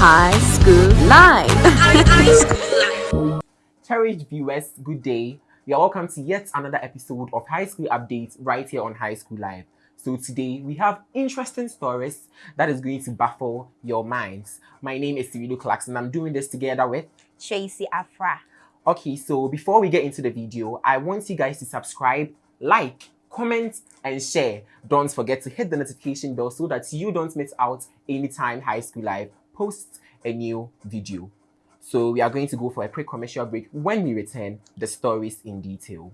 High School Live. Cherished viewers, good day. You are welcome to yet another episode of High School Updates right here on High School Live. So today we have interesting stories that is going to baffle your minds. My name is Cyrilo Clarkson. I'm doing this together with Tracy Afra. Okay, so before we get into the video, I want you guys to subscribe, like, comment, and share. Don't forget to hit the notification bell so that you don't miss out anytime High School Live posts a new video. So we are going to go for a quick commercial break. When we return, the stories in detail.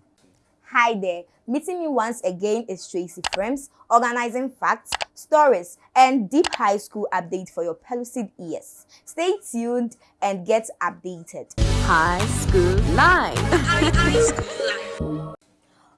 Hi there. Meeting me once again is Tracy Frames, organizing facts, stories, and deep high school update for your pellucid ears. Stay tuned and get updated. High School Live.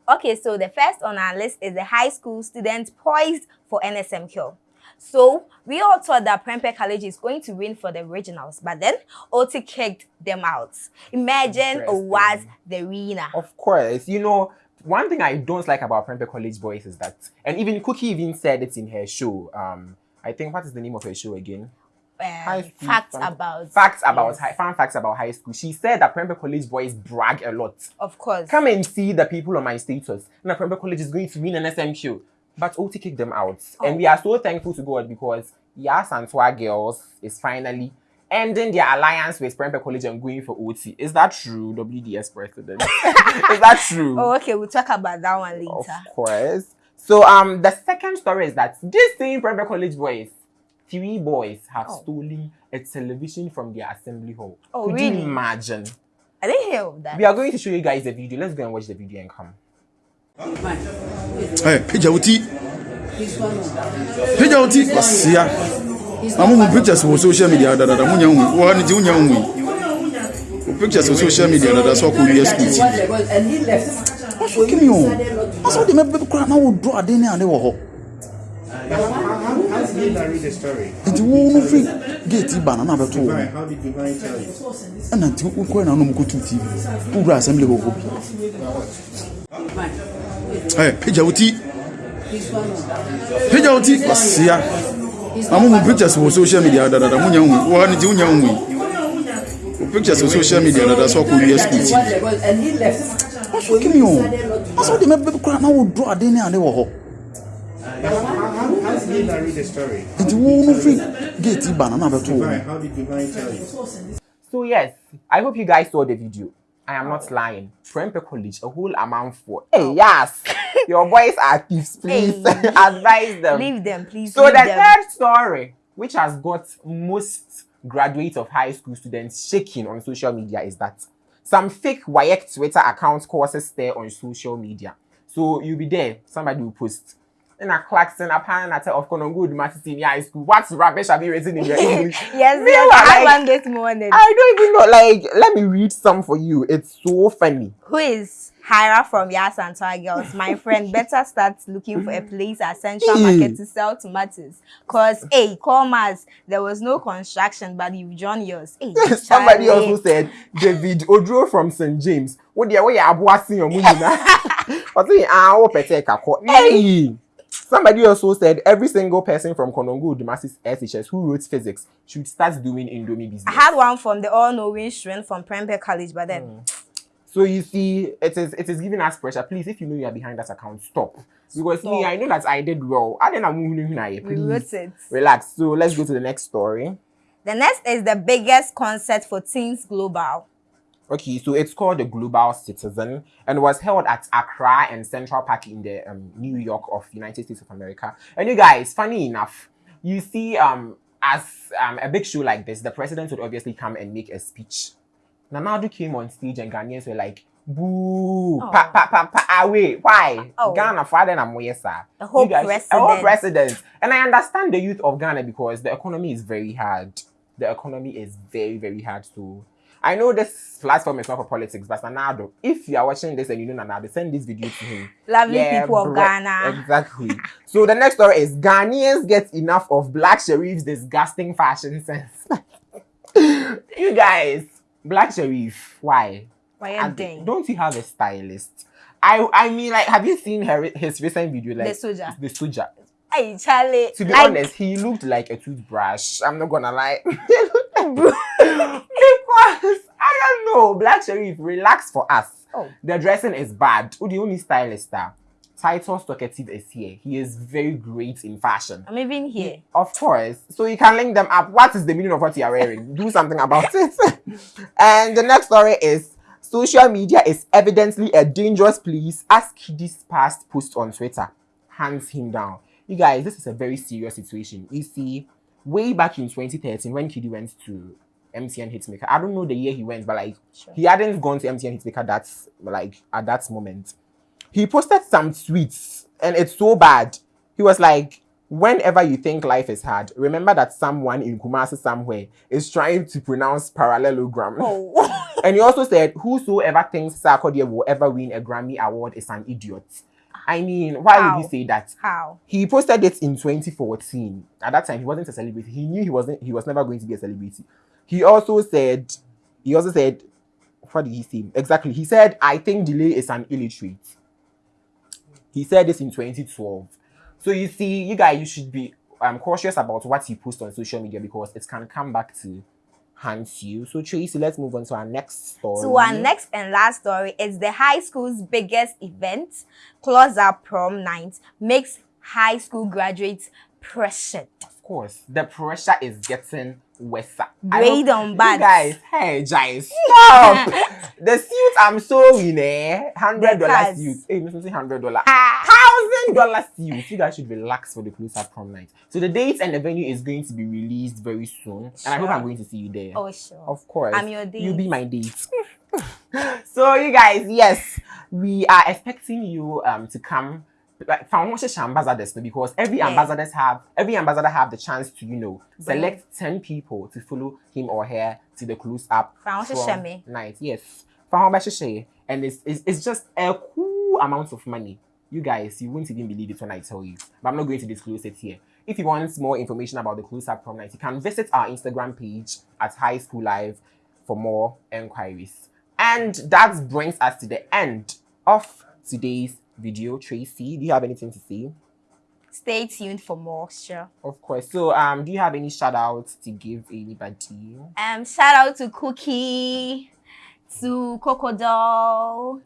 Okay, so the first on our list is the high school student poised for NSMQ. So we all thought that Prempeh College is going to win for the regionals, but then OT kicked them out. Imagine was the winner. Of course, you know, one thing I don't like about Prempeh College boys is that, and even Cookie even said it in her show. Um, I think what is the name of her show again? Um, facts fun, about facts about yes. high, fun facts about high school. She said that Prempeh College boys brag a lot. Of course. Come and see the people on my status. Now Prempeh College is going to win NSMQ, but OT kicked them out, oh. and we are so thankful to God because Yaa Asantewaa girls is finally ending their alliance with Prempeh College and going for OT. Is that true, WDS president? is that true? Oh, okay, we'll talk about that one later. Of course. So um, the second story is that this same Prempeh College boys, three boys have oh. stolen a television from their assembly hall. Oh, Could really? you imagine? I didn't hear of that. We are going to show you guys the video. Let's go and watch the video and come. Hey, Pijauti. Pijauti, Basia. I'm on pictures for social media that I'm young. One is young. Pictures for social media that I saw could be a speech. What's fucking you? I saw them every crowd now would draw a dinner and they were home. How did he narrate the story? Nti wo no free gate ba na na beto wo. How did Divine tell you? Ɛna nti wo kɔ na no mko tu TV. Wo bra assembly hɔ bi. Eh, pagya wo ti. Pagya wo ti. Wasia. Amu mu pictures for social media da da da munya hu. Wo ni ti munya hu. Wo pictures for social media da da so ko wi speech. What's fucking you? I saw them every crowd now would draw a dinner and they were home. How did he narrate the story? Nti wo no free gate ba na na beto wo. Divine, how did Divine tell you? So yes, I hope you guys saw the video. I am not lying. Prempeh College, a whole amount for. Hey, yes, your boys are thieves. Please Hey. advise them. Leave them, please. So the them. third story, which has got most graduates of high school students shaking on social media, is that some fake WAEC Twitter account courses there on social media. So you'll be there, somebody will post. In a Clarkson, a pan at of Konongo, Master Senior High School. What rubbish have you written in your English? yes, Me, yes, I like- one this morning. I don't even know. Like, let me read some for you. It's so funny. Who is Hira from Yaa Asantewaa Girls? My friend, better start looking for a place at Central Market to sell tomatoes. Cause, hey, commerce, there was no construction, but you've drawn yours. Hey, Somebody Charlie. also said David Odro from St. James. What the way abuasi your money na? But say ah, what pete kako. Hey. Somebody also said every single person from Konongo Odumase SHS who wrote physics should start doing Indomie business. I had one from the all-knowing student from Prempeh College, but then hmm. So you see, it is it is giving us pressure. Please, if you know you are behind that account, stop. Because me, I know that I did well. I didn't move we wrote it. relax. So let's go to the next story. The next is the biggest concert for teens global. Okay, so it's called the Global Citizen and was held at Accra and Central Park in the um, New York of United States of America. And you guys, funny enough, you see, um, as um, a big show like this, the president would obviously come and make a speech. Nana Addo came on stage and Ghanaians were like, boo, Oh. pa, pa, pa, pa, wait, why? Oh. Ghana, father, and Moyesa. The whole guys- president. The whole president. And I understand the youth of Ghana because the economy is very hard. The economy is very, very hard. So I know this platform is not for politics, but Nana Addo, if you are watching this and you know Nana Addo, send this video to him. Lovely people of Ghana. Exactly. so the next story is Ghanaians get enough of Black Sherif's disgusting fashion sense. you guys, Black Sherif, why? Why And doing? Don't you have a stylist? I I mean, like, have you seen her his recent video? Like The soldier. The soldier. Hey, Charlie. To be like, honest, he looked like a toothbrush. I'm not gonna lie. I don't know, Black Sherif, relax for us. Oh. The dressing is bad. Who the only stylist star? Titus Talkative is here. He is very great in fashion. I'm even here. Of course. So you can link them up. What is the meaning of what you are wearing? Do something about it. and the next story is social media is evidently a dangerous place as KiDi's past post on Twitter hands him down. You guys, this is a very serious situation. You see, way back in 2013 when KiDi went to MTN Hitmaker, I don't know the year he went, but like Sure. he hadn't gone to MTN Hitmaker that's like at that moment. He posted some tweets and it's so bad. He was like, whenever you think life is hard, remember that someone in Kumasi somewhere is trying to pronounce parallelogram. Oh. And he also said, whosoever thinks Sarkodie will ever win a Grammy award is an idiot. I mean, why How? would he say that? How? He posted it in 2014. At that time, he wasn't a celebrity. He knew he wasn't. He was never going to be a celebrity. He also said. He also said. What did he say? Exactly. He said, "I think Delay is an illiterate." He said this in 2012. So you see, you guys, you should be um, cautious about what you post on social media because it can come back to haunt you. So Tracy, let's move on to our next story. So our next and last story is the high school's biggest event, Close Up Prom Night, makes high school graduates pressured. Course, the pressure is getting worse. I Grade on bad. guys, hey, guys, stop. the suit I'm sewing, eh? Hundred dollar suit. Hey, Miss hundred dollar. Ah. Thousand dollar suit. You guys should relax for the close up prom night. So the date and the venue is going to be released very soon, and I hope I'm going to see you there. Oh, sure. Of course. I'm your date. You'll be my date. so you guys, yes, we are expecting you um to come. Like foundation ambassadors because every Yeah. ambassadors have every ambassador have the chance to you know select 10 people to follow him or her to the close up Foundation prom me. night. Yes. And it's, it's it's just a cool amount of money. You guys, you won't even believe it when I tell you. But I'm not going to disclose it here. If you want more information about the close up prom night, you can visit our Instagram page at High School Live for more enquiries. And that brings us to the end of today's video. Tracy, do you have anything to say? Stay tuned for more, sure. Of course. So, um, do you have any shout outs to give anybody? Um, shout out to Cookie, to Crocodile,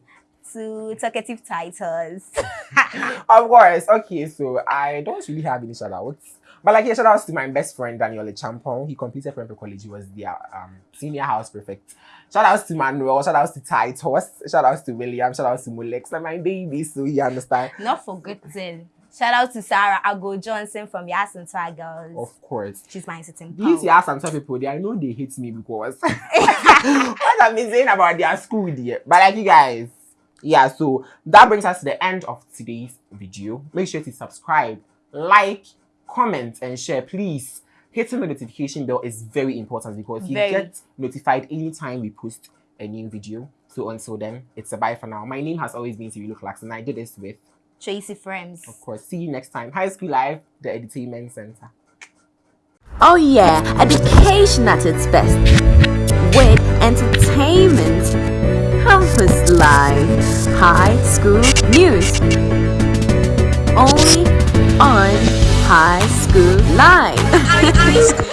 to Talkative Titles. of course. Okay, so I don't really have any shout outs. But like yeah, shout outs to my best friend Daniel Champon. He completed Prempeh College. He was their um senior house prefect. Shout outs to Manuel, shout outs to Titus, shout outs to William, shout outs to Molex, and my baby, so you understand. Not forgetting. Shout out to Sarah Ago Johnson from Yasin Tigers. Of course. She's my sitting These power. type of people, they I know they hate me because what I've been saying about their school there. But like you guys, yeah, so that brings us to the end of today's video. Make sure to subscribe, like, comment, and share. Please, hitting the notification bell is very important because you Very. get notified anytime we post a new video. So until then, it's a bye for now. My name has always been Sirilu Clarkson. and I did this with, Tracy Frames. of course, see you next time. High School Live, the Entertainment Center. Oh yeah, education at its best. With entertainment, campus life, high school news. Only on High School Live.